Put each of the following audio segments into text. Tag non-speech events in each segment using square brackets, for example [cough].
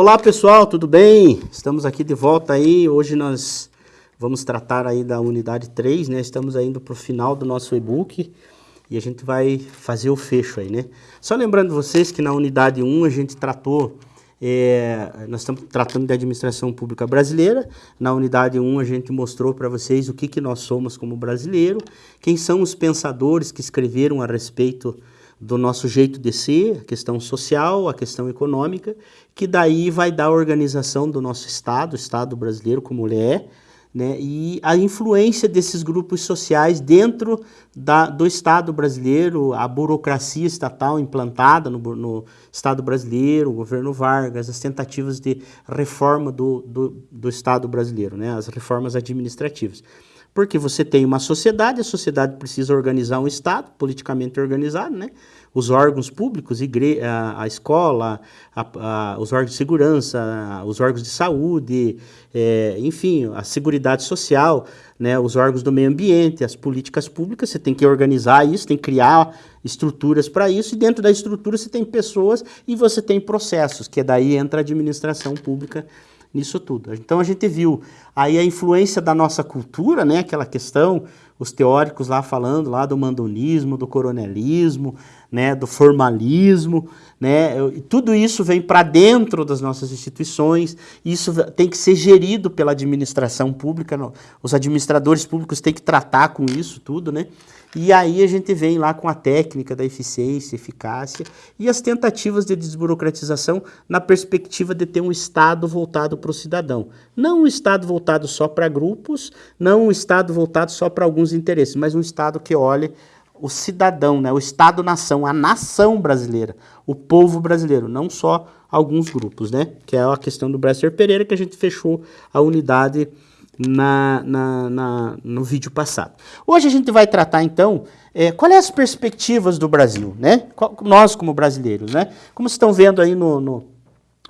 Olá pessoal, tudo bem? Estamos aqui de volta aí, hoje nós vamos tratar aí da unidade 3, né? Estamos indo para o final do nosso e-book e a gente vai fazer o fecho aí, né? Só lembrando vocês que na unidade 1 a gente tratou, é, nós estamos tratando de administração pública brasileira, na unidade 1 a gente mostrou para vocês o que, que nós somos como brasileiro, quem são os pensadores que escreveram a respeito do nosso jeito de ser, a questão social, a questão econômica, que daí vai dar a organização do nosso Estado, o Estado brasileiro como ele é, né, e a influência desses grupos sociais dentro da, do Estado brasileiro, a burocracia estatal implantada no, no, Estado brasileiro, o governo Vargas, as tentativas de reforma do, do, do Estado brasileiro, né, as reformas administrativas. Porque você tem uma sociedade, a sociedade precisa organizar um Estado, politicamente organizado, né? Os órgãos públicos, igre a, a escola, a, a, os órgãos de segurança, os órgãos de saúde, é, enfim, a seguridade social, né? os órgãos do meio ambiente, as políticas públicas, você tem que organizar isso, tem que criar estruturas para isso, e dentro da estrutura você tem pessoas e você tem processos, que daí entra a administração pública nisso tudo. Então a gente viu aí a influência da nossa cultura, né, aquela questão, os teóricos lá falando lá do mandonismo, do coronelismo, né, do formalismo, né, tudo isso vem para dentro das nossas instituições, isso tem que ser gerido pela administração pública, os administradores públicos têm que tratar com isso tudo, né, e aí a gente vem lá com a técnica da eficiência, eficácia e as tentativas de desburocratização na perspectiva de ter um Estado voltado para o cidadão. Não um Estado voltado só para grupos, não um Estado voltado só para alguns interesses, mas um Estado que olhe o cidadão, né, o Estado-nação, a nação brasileira, o povo brasileiro, não só alguns grupos, né, que é a questão do Bresser Pereira que a gente fechou a unidade na, na, na, no vídeo passado. Hoje a gente vai tratar, então, é, quais são as perspectivas do Brasil, né? Nós, como brasileiros, né? Como vocês estão vendo aí no, no,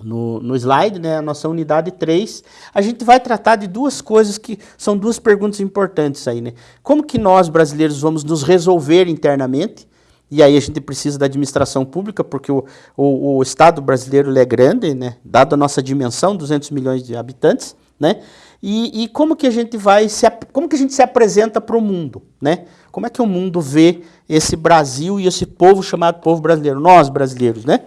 no, no slide, né, a nossa unidade 3, a gente vai tratar de duas coisas que são duas perguntas importantes aí, né? Como que nós, brasileiros, vamos nos resolver internamente, e aí a gente precisa da administração pública, porque o, o, o Estado brasileiro é grande, né? dado a nossa dimensão, 200 milhões de habitantes, né? E, e, como que a gente vai se, como que a gente se apresenta para o mundo, né? Como é que o mundo vê esse Brasil e esse povo chamado povo brasileiro, nós brasileiros, né?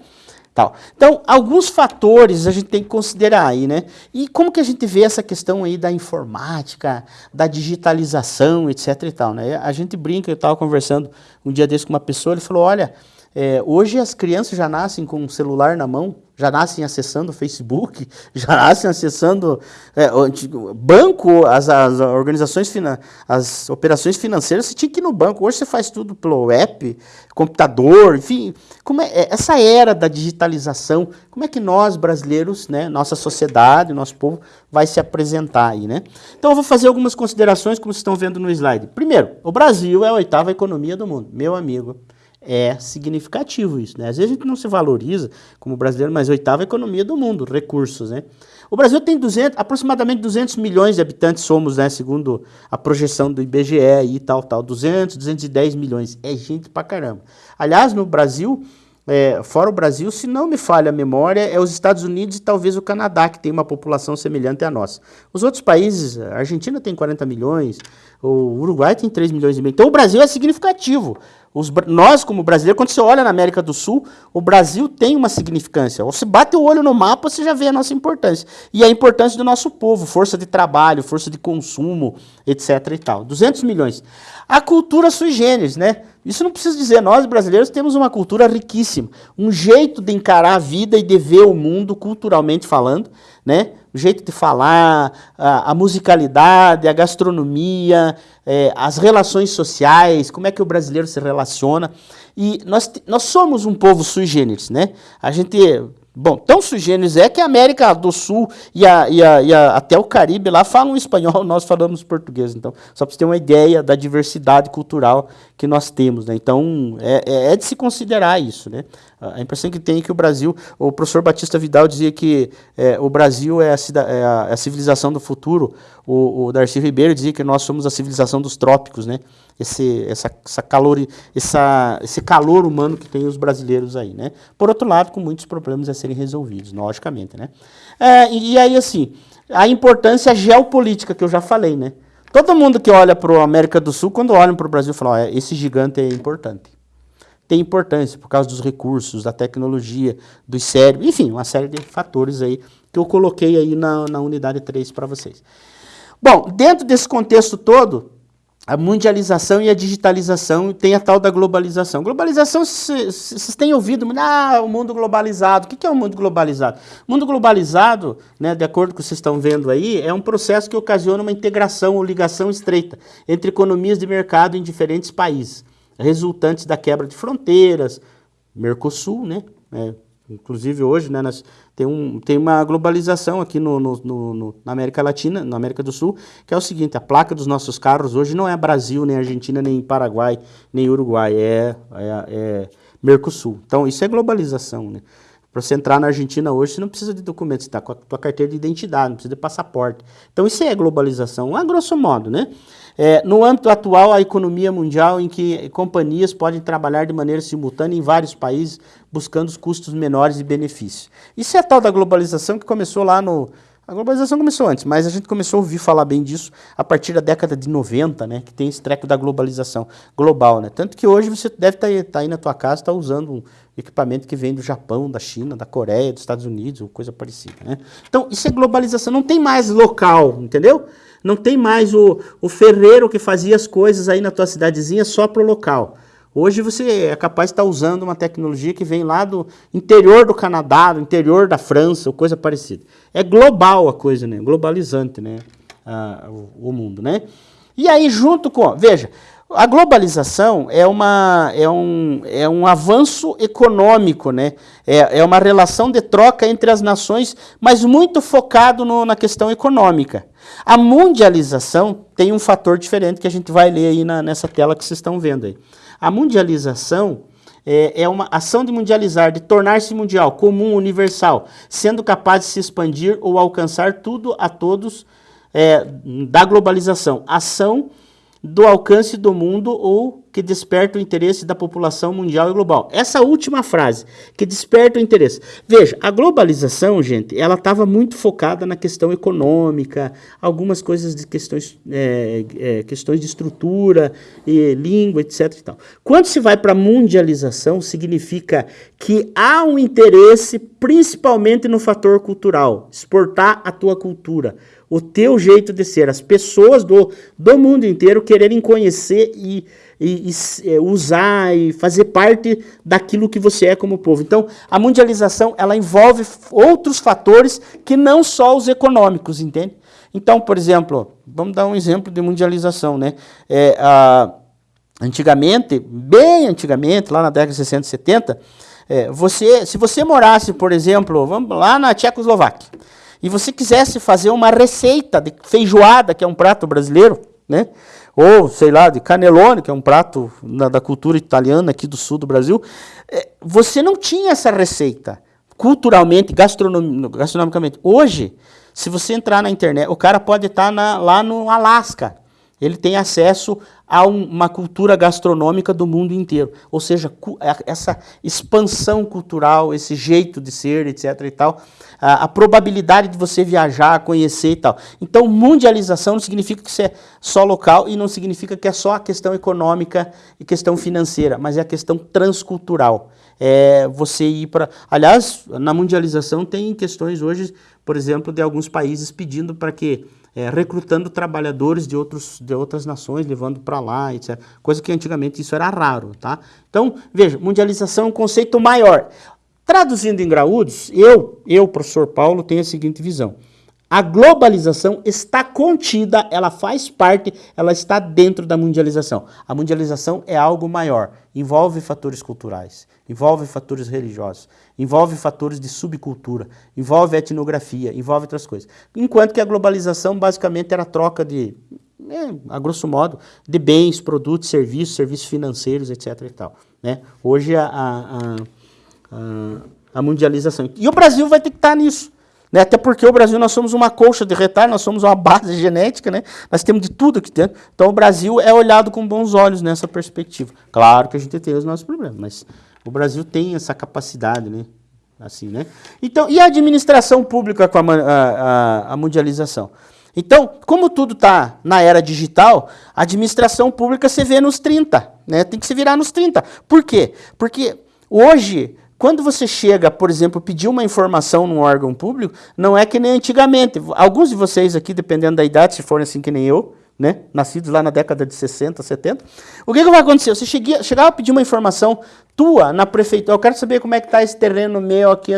Tal. Então, alguns fatores a gente tem que considerar aí, né? E como que a gente vê essa questão aí da informática, da digitalização, etc e tal, né? A gente brinca, eu estava conversando um dia desse com uma pessoa, ele falou, olha, é, hoje as crianças já nascem com um celular na mão, já nascem acessando o Facebook, [laughs] já nascem acessando é, banco, as, as organizações, as operações financeiras, você tinha que ir no banco. Hoje você faz tudo pelo app, computador, enfim. Como é, é, essa era da digitalização, como é que nós, brasileiros, né, nossa sociedade, nosso povo, vai se apresentar aí, né? Então eu vou fazer algumas considerações, como vocês estão vendo no slide. Primeiro, o Brasil é a oitava economia do mundo, meu amigo é significativo isso, né? Às vezes a gente não se valoriza como brasileiro, mas oitava economia do mundo, recursos, né? O Brasil tem 200, aproximadamente 200 milhões de habitantes somos, né, segundo a projeção do IBGE e tal, tal, 200, 210 milhões, é gente pra caramba. Aliás, no Brasil, é, fora o Brasil, se não me falha a memória, é os Estados Unidos e talvez o Canadá, que tem uma população semelhante à nossa. Os outros países, a Argentina tem 40 milhões, o Uruguai tem 3 milhões e meio. Então o Brasil é significativo. Os, nós, como brasileiros, quando você olha na América do Sul, o Brasil tem uma significância. Você bate o olho no mapa, você já vê a nossa importância. E a importância do nosso povo, força de trabalho, força de consumo, etc. e tal. 200 milhões. A cultura sui generis, né? Isso não precisa dizer, nós brasileiros temos uma cultura riquíssima. Um jeito de encarar a vida e de ver o mundo, culturalmente falando, né? O jeito de falar, a, a musicalidade, a gastronomia, é, as relações sociais, como é que o brasileiro se relaciona. E nós, nós somos um povo sui generis, né? A gente Bom, tão sui generis é que a América do Sul e, a, e, a, e até o Caribe lá falam espanhol, [laughs] nós falamos português. Então, só para você ter uma ideia da diversidade cultural que nós temos. Né? Então, é, é, é de se considerar isso. Né? A impressão que tem é que o Brasil, o professor Batista Vidal dizia que é, o Brasil é a, é a, é a, civilização do futuro, o, o Darcy Ribeiro dizia que nós somos a civilização dos trópicos, né? esse, essa, essa calor, essa, esse calor humano que tem os brasileiros aí. Né? Por outro lado, com muitos problemas, é serem resolvidos, logicamente, né? É, e aí, assim, a importância geopolítica que eu já falei, né? Todo mundo que olha para a América do Sul, quando olham para o Brasil, fala, ó, esse gigante é importante. Tem importância por causa dos recursos, da tecnologia, dos cérebros, enfim, uma série de fatores aí que eu coloquei aí na, na unidade 3 para vocês. Bom, dentro desse contexto todo, a mundialização e a digitalização tem a tal da globalização. Globalização, vocês têm ouvido, ah, o mundo globalizado. O que é o mundo globalizado? O mundo globalizado, né, de acordo com o que vocês estão vendo aí, é um processo que ocasiona uma integração ou ligação estreita entre economias de mercado em diferentes países, resultantes da quebra de fronteiras, Mercosul, né, é, Inclusive hoje, né, tem, um, tem uma globalização aqui no, no, no, na América Latina, na América do Sul, que é o seguinte, a placa dos nossos carros hoje não é Brasil, nem Argentina, nem Paraguai, nem Uruguai, é, é, é Mercosul. Então isso é globalização, né? Para você entrar na Argentina hoje, você não precisa de documentos, você está com a tua carteira de identidade, não precisa de passaporte. Então isso é globalização, a grosso modo, né? É, no âmbito atual, a economia mundial em que companhias podem trabalhar de maneira simultânea em vários países, buscando os custos menores e benefícios. Isso é a tal da globalização que começou lá no... A globalização começou antes, mas a gente começou a ouvir falar bem disso a partir da década de 90, né, que tem esse treco da globalização global. Né? Tanto que hoje você deve estar tá, tá aí na tua casa, está usando um equipamento que vem do Japão, da China, da Coreia, dos Estados Unidos, ou coisa parecida. Né? Então, isso é globalização, não tem mais local, entendeu? Não tem mais o, o ferreiro que fazia as coisas aí na tua cidadezinha só para o local. Hoje você é capaz de estar usando uma tecnologia que vem lá do interior do Canadá, do interior da França, ou coisa parecida. É global a coisa, né? Globalizante, né? Ah, o, o, mundo, né? E aí junto com... Veja, a globalização é, uma, é, um, é um avanço econômico, né? É, é uma relação de troca entre as nações, mas muito focado no, na questão econômica. A mundialização tem um fator diferente que a gente vai ler aí na, nessa tela que vocês estão vendo aí. A mundialização é, é uma ação de mundializar, de tornar-se mundial, comum, universal, sendo capaz de se expandir ou alcançar tudo a todos é, da globalização. Ação do alcance do mundo ou que desperta o interesse da população mundial e global. Essa última frase, que desperta o interesse. Veja, a globalização, gente, ela estava muito focada na questão econômica, algumas coisas de questões, é, é, questões de estrutura, e língua, etc. E tal. Quando se vai para a mundialização, significa que há um interesse principalmente no fator cultural, exportar a tua cultura, o teu jeito de ser, as pessoas do, do mundo inteiro quererem conhecer e, e, e é, usar e fazer parte daquilo que você é como povo. Então, a mundialização, ela envolve outros fatores que não só os econômicos, entende? Então, por exemplo, vamos dar um exemplo de mundialização, né? É, a, antigamente, bem antigamente, lá na década de 60 e 70, é, você, se você morasse, por exemplo, vamos lá na Tchecoslováquia, e você quisesse fazer uma receita de feijoada, que é um prato brasileiro, né? Ou, sei lá, de canelone, que é um prato da, da cultura italiana aqui do sul do Brasil, é, você não tinha essa receita, culturalmente, gastronom, gastronomicamente. Hoje, se você entrar na internet, o cara pode estar na, lá no Alasca, ele tem acesso a um, uma cultura gastronômica do mundo inteiro. Ou seja, essa expansão cultural, esse jeito de ser, etc. e tal, a, a, probabilidade de você viajar, conhecer e tal. Então, mundialização não significa que você é só local e não significa que é só a questão econômica e questão financeira, mas é a questão transcultural. É você ir para... Aliás, na mundialização tem questões hoje, por exemplo, de alguns países pedindo para que é, recrutando trabalhadores de, outros, de outras nações, levando para lá, etc. Coisa que antigamente isso era raro, tá? Então, veja, mundialização é um conceito maior. Traduzindo em graúdos, eu, eu, professor Paulo, tenho a seguinte visão. A globalização está contida, ela faz parte, ela está dentro da mundialização. A mundialização é algo maior, envolve fatores culturais, envolve fatores religiosos, envolve fatores de subcultura, envolve etnografia, envolve outras coisas. Enquanto que a globalização basicamente era a troca de, é, a grosso modo, de bens, produtos, serviços, serviços financeiros, etc. E tal, né? Hoje a, a, a, a mundialização. E o Brasil vai ter que estar nisso. Né? Até porque o Brasil, nós somos uma colcha de retalho, nós somos uma base [laughs] genética, né? nós temos de tudo aqui dentro. Então o Brasil é olhado com bons olhos nessa perspectiva. Claro que a gente tem os nossos problemas, mas o Brasil tem essa capacidade, né? assim, né? Então, e a administração pública com a, a, a mundialização? Então, como tudo está na era digital, a administração pública se vê nos 30, né? Tem que se virar nos 30. Por quê? Porque hoje, quando você chega, por exemplo, pedir uma informação num órgão público, não é que nem antigamente. Alguns de vocês aqui, dependendo da idade, se forem assim que nem eu, né, nascidos lá na década de 60, 70. O que, que vai acontecer? Você chegava a pedir uma informação tua na prefeitura, eu quero saber como é que está esse terreno meu aqui.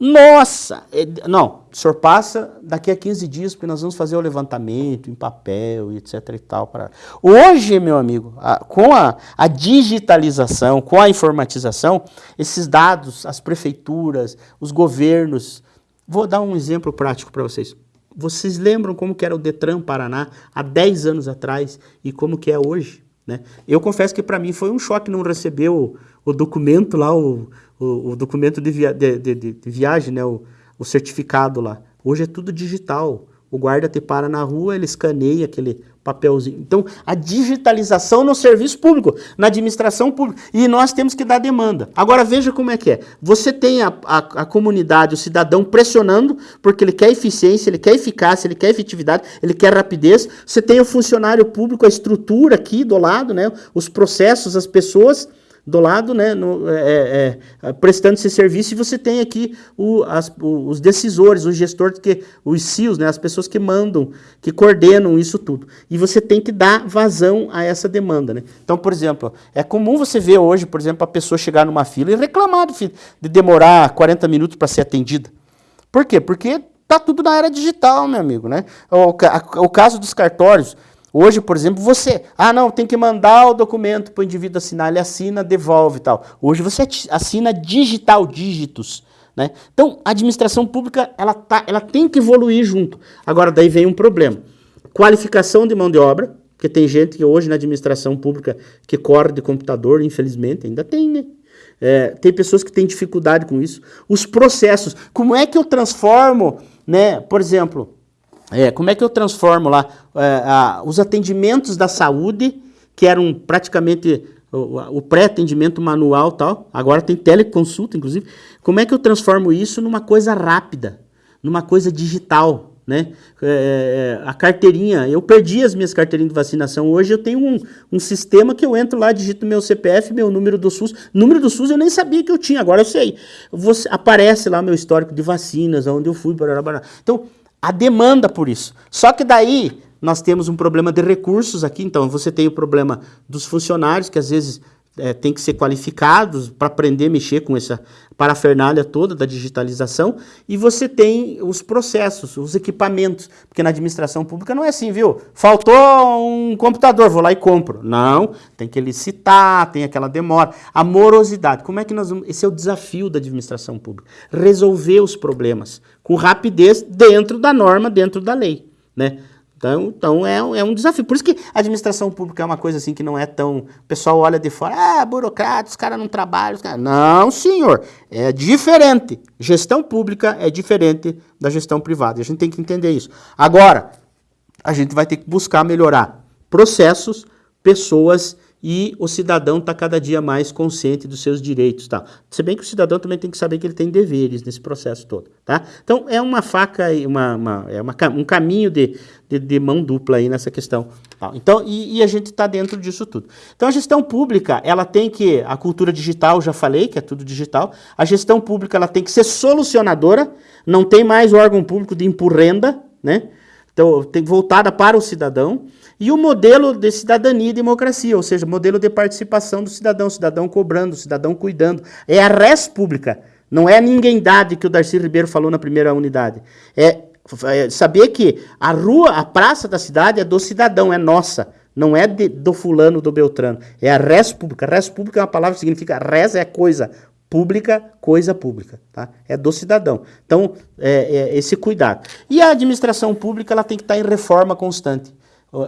Nossa! É, não, o senhor passa daqui a 15 dias, porque nós vamos fazer o levantamento em papel, etc e tal. Para... Hoje, meu amigo, a, com a, a digitalização, com a informatização, esses dados, as prefeituras, os governos, vou dar um exemplo prático para vocês. Vocês lembram como que era o Detran Paraná há 10 anos atrás e como que é hoje? Né? Eu confesso que para mim foi um choque não receber o, o documento lá, o, o, o documento de, via, de, de, de, viagem, né? o, o certificado lá. Hoje é tudo digital. O guarda te para na rua, ele escaneia aquele papelzinho. Então, a digitalização no serviço público, na administração pública. E nós temos que dar demanda. Agora, veja como é que é. Você tem a, a, a, comunidade, o cidadão pressionando, porque ele quer eficiência, ele quer eficácia, ele quer efetividade, ele quer rapidez. Você tem o funcionário público, a estrutura aqui do lado, né, os processos, as pessoas do lado, né, no, é, é, é, prestando esse serviço, e você tem aqui o, as, os decisores, os gestores, que, os CIOs, né, as pessoas que mandam, que coordenam isso tudo. E você tem que dar vazão a essa demanda. Né? Então, por exemplo, é comum você ver hoje, por exemplo, a pessoa chegar numa fila e reclamar de, de demorar 40 minutos para ser atendida. Por quê? Porque está tudo na era digital, meu amigo. Né? O, o caso dos cartórios, Hoje, por exemplo, você, ah não, tem que mandar o documento para o indivíduo assinar, ele assina, devolve e tal. Hoje você assina digital, dígitos. Né? Então, a administração pública ela, tá, ela tem que evoluir junto. Agora, daí vem um problema. Qualificação de mão de obra, porque tem gente que hoje na administração pública que corre de computador, infelizmente, ainda tem, né? É, tem pessoas que têm dificuldade com isso. Os processos, como é que eu transformo, né? Por exemplo, é, como é que eu transformo lá é, a, os atendimentos da saúde, que eram praticamente o, o pré-atendimento manual tal, agora tem teleconsulta, inclusive. Como é que eu transformo isso numa coisa rápida, numa coisa digital? Né? É, é, a carteirinha, eu perdi as minhas carteirinhas de vacinação. Hoje eu tenho um, um sistema que eu entro lá, digito meu CPF, meu número do SUS. Número do SUS eu nem sabia que eu tinha, agora eu sei. Você, aparece lá meu histórico de vacinas, onde eu fui. Barará, barará. Então, a demanda por isso. Só que daí nós temos um problema de recursos aqui, então você tem o problema dos funcionários, que às vezes é, tem que ser qualificados para aprender a mexer com essa parafernália toda da digitalização, e você tem os processos, os equipamentos, porque na administração pública não é assim, viu? Faltou um computador, vou lá e compro. Não, tem que licitar, tem aquela demora. A morosidade, como é que nós vamos... Esse é o desafio da administração pública, resolver os problemas com rapidez dentro da norma, dentro da lei, né? Então, então é, é um desafio. Por isso que a administração pública é uma coisa assim que não é tão... O pessoal olha de fora, ah, burocrata, os caras não trabalham. Cara... Não, senhor, é diferente. Gestão pública é diferente da gestão privada. A gente tem que entender isso. Agora, a gente vai ter que buscar melhorar processos, pessoas e o cidadão está cada dia mais consciente dos seus direitos. Tá? Se bem que o cidadão também tem que saber que ele tem deveres nesse processo todo. Tá? Então, é uma faca, uma, uma, é uma, um caminho de, de, de, mão dupla aí nessa questão. Tá? Então, e, e, a gente está dentro disso tudo. Então, a gestão pública, ela tem que, a cultura digital, já falei que é tudo digital, a gestão pública ela tem que ser solucionadora, não tem mais órgão público de empurrenda, né? Então, tem voltada para o cidadão. E o modelo de cidadania e democracia, ou seja, modelo de participação do cidadão, cidadão cobrando, cidadão cuidando. É a res pública, não é a ninguémdade que o Darcy Ribeiro falou na primeira unidade. É, é saber que a rua, a praça da cidade é do cidadão, é nossa. Não é de, do fulano, do Beltrano. É a res pública. Res pública é uma palavra que significa res é coisa, pública, coisa pública, tá? É do cidadão. Então, é, é esse cuidado. E a administração pública ela tem que estar em reforma constante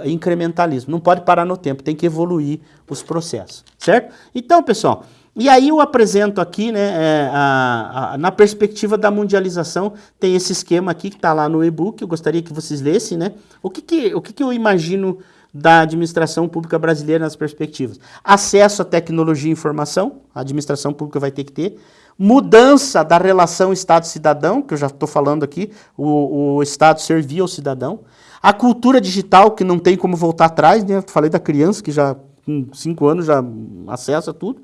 incrementalismo. Não pode parar no tempo, tem que evoluir os processos, certo? Então, pessoal, e aí eu apresento aqui, né, é, a, a, na perspectiva da mundialização, tem esse esquema aqui que está lá no e-book, eu gostaria que vocês lessem, né? O que que, o que que eu imagino da administração pública brasileira nas perspectivas. Acesso à tecnologia e informação, a administração pública vai ter que ter. Mudança da relação Estado-cidadão, que eu já estou falando aqui, o, o Estado servir ao cidadão. A cultura digital, que não tem como voltar atrás, né? Falei da criança que já com 5 anos já acessa tudo.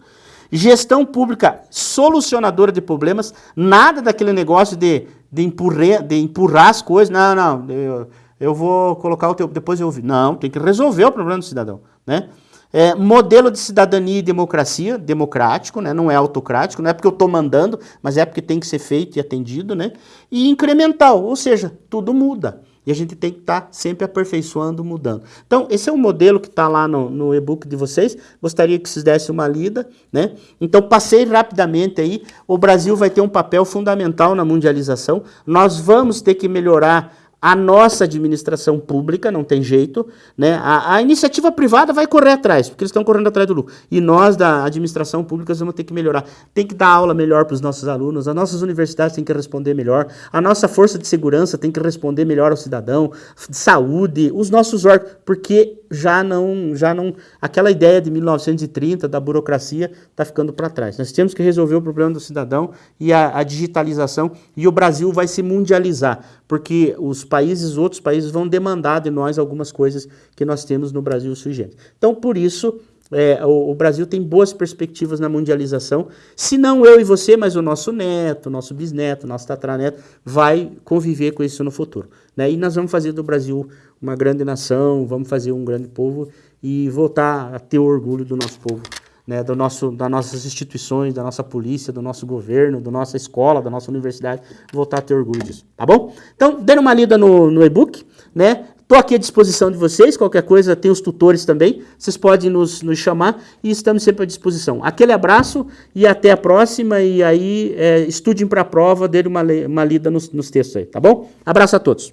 Gestão pública solucionadora de problemas, nada daquele negócio de, de, empurrer, de empurrar as coisas. Não, não, eu, eu vou colocar o teu, depois eu ouvi. Não, tem que resolver o problema do cidadão, né? É, modelo de cidadania e democracia, democrático, né? não é autocrático, não é porque eu estou mandando, mas é porque tem que ser feito e atendido, né? E incremental, ou seja, tudo muda. E a gente tem que estar tá sempre aperfeiçoando, mudando. Então, esse é o modelo que está lá no, no e-book de vocês. Gostaria que vocês dessem uma lida, né? Então, passei rapidamente aí. O Brasil vai ter um papel fundamental na mundialização. Nós vamos ter que melhorar a nossa administração pública, não tem jeito, né? A, a, iniciativa privada vai correr atrás, porque eles estão correndo atrás do lucro. E nós, da administração pública, vamos ter que melhorar. Tem que dar aula melhor para os nossos alunos, as nossas universidades têm que responder melhor, a nossa força de segurança tem que responder melhor ao cidadão, saúde, os nossos órgãos, porque já não, já não, aquela ideia de 1930 da burocracia está ficando para trás. Nós temos que resolver o problema do cidadão e a, a digitalização, e o Brasil vai se mundializar, porque os países, outros países vão demandar de nós algumas coisas que nós temos no Brasil generis. Então, por isso, é, o, o, Brasil tem boas perspectivas na mundialização, se não eu e você, mas o nosso neto, nosso bisneto, nosso tataraneto, vai conviver com isso no futuro. Né? E nós vamos fazer do Brasil uma grande nação, vamos fazer um grande povo e voltar a ter orgulho do nosso povo né, do nosso, das nossas instituições, da nossa polícia, do nosso governo, da nossa escola, da nossa universidade, voltar a ter orgulho disso, tá bom? Então, dando uma lida no, no e-book, né, Estou aqui à disposição de vocês, qualquer coisa, tem os tutores também, vocês podem nos, nos chamar e estamos sempre à disposição. Aquele abraço e até a próxima, e aí é, estudem para a prova, dê uma, uma lida nos, nos textos aí, tá bom? Abraço a todos.